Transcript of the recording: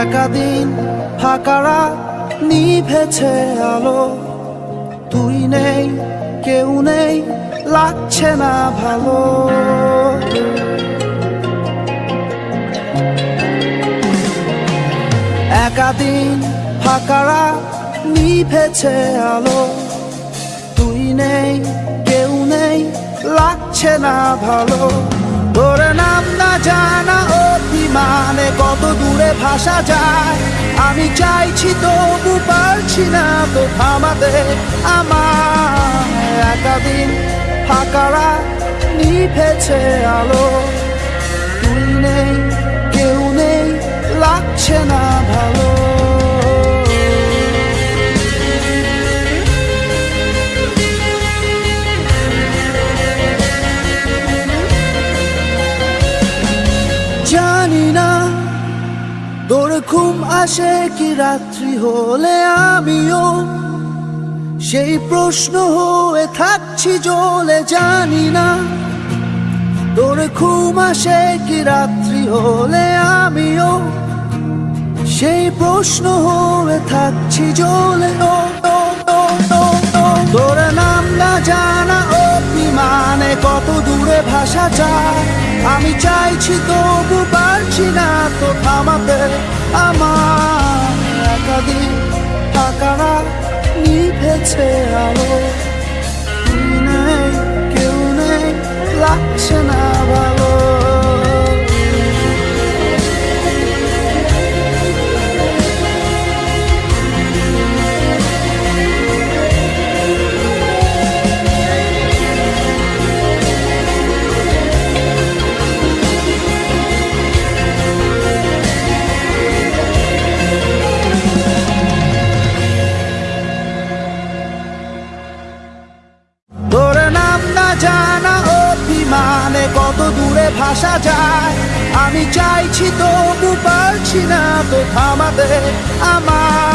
একাদিন ফাঁকারা নিভেছে আলো। তুই নেই, কেউ নেই, লাগছে না ভালো। একাদিন ফাঁকারা নিভেছে আলো। তুই নেই, কেউ নেই, লাগছে না ভালো। তোর নাম না জানা অভিমানে কত দূরে ভাসা যায়? আমি চাইছি তবু পারছি না তো থামাতে আমার একাদিন ফাঁকারা নিভেছে আলো। তুই নেই, কেউ নেই, লাগছে না তোর ঘুম আসে কি রাত্রি হলে আমিও? সেই প্রশ্ন হয়ে থাকছি জলে, জানি না। তোর ঘুম আসে কি রাত্রি হলে আমিও? সেই প্রশ্ন হয়ে থাকছি জ্বলে ও। তোর নাম না জানা অভিমানে কত দূরে ভাষা যায়। আমি চাইছি তবু পারছি না তো থামাতে। আমার একাদিন আকারা নিভেছে আলো। অভিমানে কত দূরে ভাসা যায়? আমি চাইছি তবু পারছি না তো থামাতে আমার